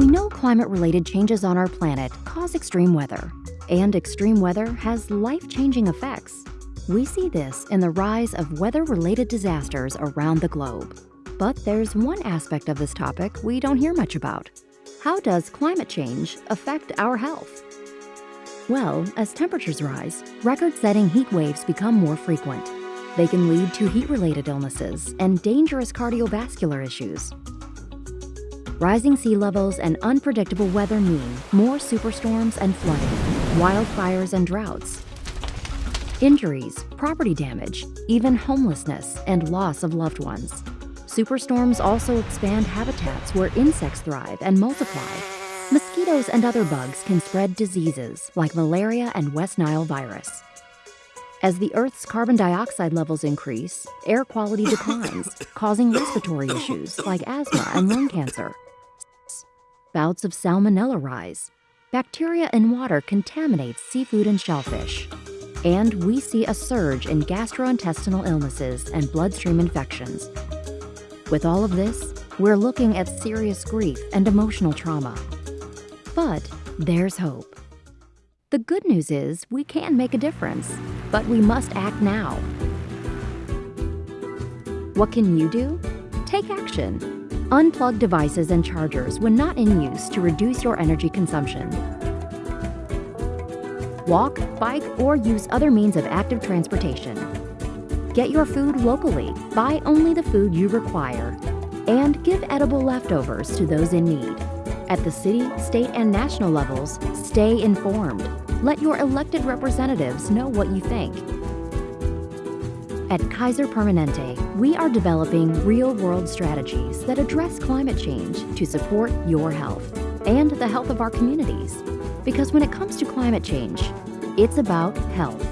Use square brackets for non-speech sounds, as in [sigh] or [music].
We know climate-related changes on our planet cause extreme weather, and extreme weather has life-changing effects. We see this in the rise of weather-related disasters around the globe. But there's one aspect of this topic we don't hear much about. How does climate change affect our health? Well, as temperatures rise, record-setting heat waves become more frequent. They can lead to heat-related illnesses and dangerous cardiovascular issues. Rising sea levels and unpredictable weather mean more superstorms and flooding, wildfires and droughts, injuries, property damage, even homelessness and loss of loved ones. Superstorms also expand habitats where insects thrive and multiply. Mosquitoes and other bugs can spread diseases like malaria and West Nile virus. As the Earth's carbon dioxide levels increase, air quality declines, [laughs] causing respiratory issues like asthma and lung cancer. Bouts of salmonella rise. Bacteria in water contaminate seafood and shellfish. And we see a surge in gastrointestinal illnesses and bloodstream infections. With all of this, we're looking at serious grief and emotional trauma. But there's hope. The good news is we can make a difference, but we must act now. What can you do? Take action. Unplug devices and chargers when not in use to reduce your energy consumption. Walk, bike, or use other means of active transportation. Get your food locally. Buy only the food you require. And give edible leftovers to those in need. At the city, state, and national levels, stay informed. Let your elected representatives know what you think. At Kaiser Permanente, we are developing real-world strategies that address climate change to support your health and the health of our communities. Because when it comes to climate change, it's about health.